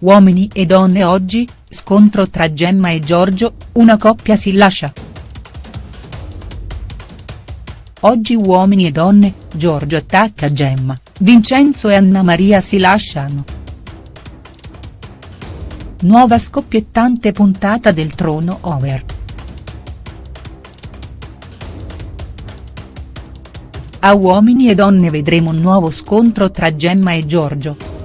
Uomini e donne oggi, scontro tra Gemma e Giorgio, una coppia si lascia. Oggi uomini e donne, Giorgio attacca Gemma, Vincenzo e Anna Maria si lasciano. Nuova scoppiettante puntata del trono over. A Uomini e donne vedremo un nuovo scontro tra Gemma e Giorgio.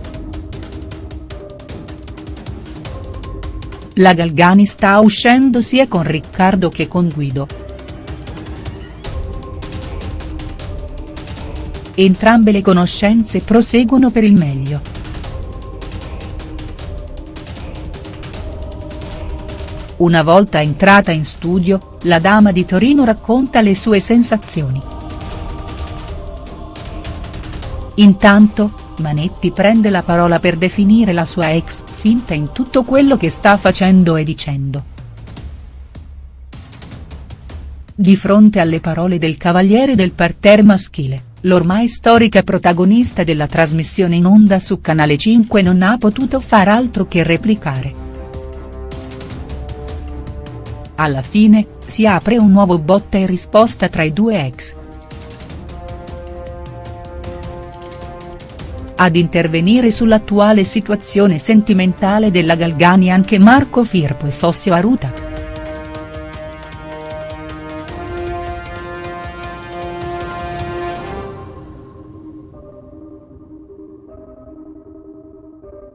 La Galgani sta uscendo sia con Riccardo che con Guido. Entrambe le conoscenze proseguono per il meglio. Una volta entrata in studio, la dama di Torino racconta le sue sensazioni. Intanto, Manetti prende la parola per definire la sua ex finta in tutto quello che sta facendo e dicendo. Di fronte alle parole del cavaliere del parterre maschile, l'ormai storica protagonista della trasmissione in onda su Canale 5 non ha potuto far altro che replicare. Alla fine, si apre un nuovo botta e risposta tra i due ex. Ad intervenire sull'attuale situazione sentimentale della Galgani anche Marco Firpo e Sossio Aruta.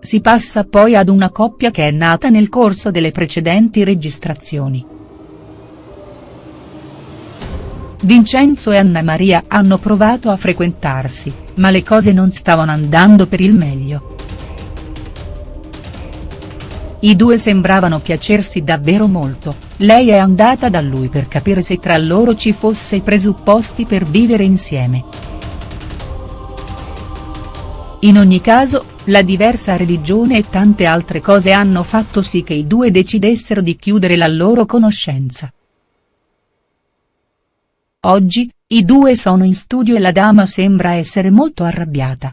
Si passa poi ad una coppia che è nata nel corso delle precedenti registrazioni. Vincenzo e Anna Maria hanno provato a frequentarsi, ma le cose non stavano andando per il meglio. I due sembravano piacersi davvero molto, lei è andata da lui per capire se tra loro ci fosse i presupposti per vivere insieme. In ogni caso, la diversa religione e tante altre cose hanno fatto sì che i due decidessero di chiudere la loro conoscenza. Oggi, i due sono in studio e la dama sembra essere molto arrabbiata.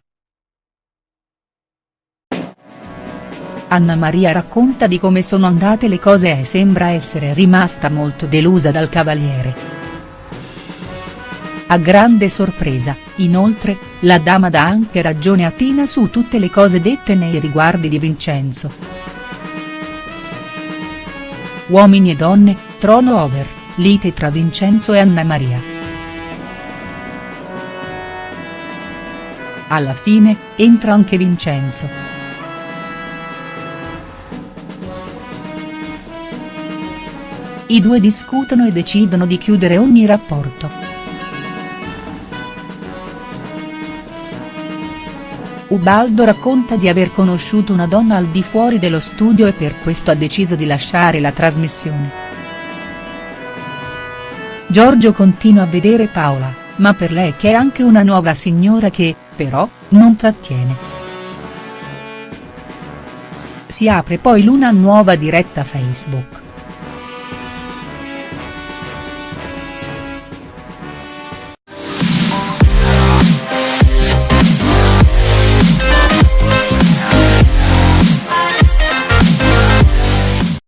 Anna Maria racconta di come sono andate le cose e sembra essere rimasta molto delusa dal cavaliere. A grande sorpresa, inoltre, la dama dà anche ragione a Tina su tutte le cose dette nei riguardi di Vincenzo. Uomini e donne, trono over lite tra Vincenzo e Anna Maria. Alla fine, entra anche Vincenzo. I due discutono e decidono di chiudere ogni rapporto. Ubaldo racconta di aver conosciuto una donna al di fuori dello studio e per questo ha deciso di lasciare la trasmissione. Giorgio continua a vedere Paola, ma per lei c'è anche una nuova signora che, però, non trattiene. Si apre poi l'una nuova diretta Facebook.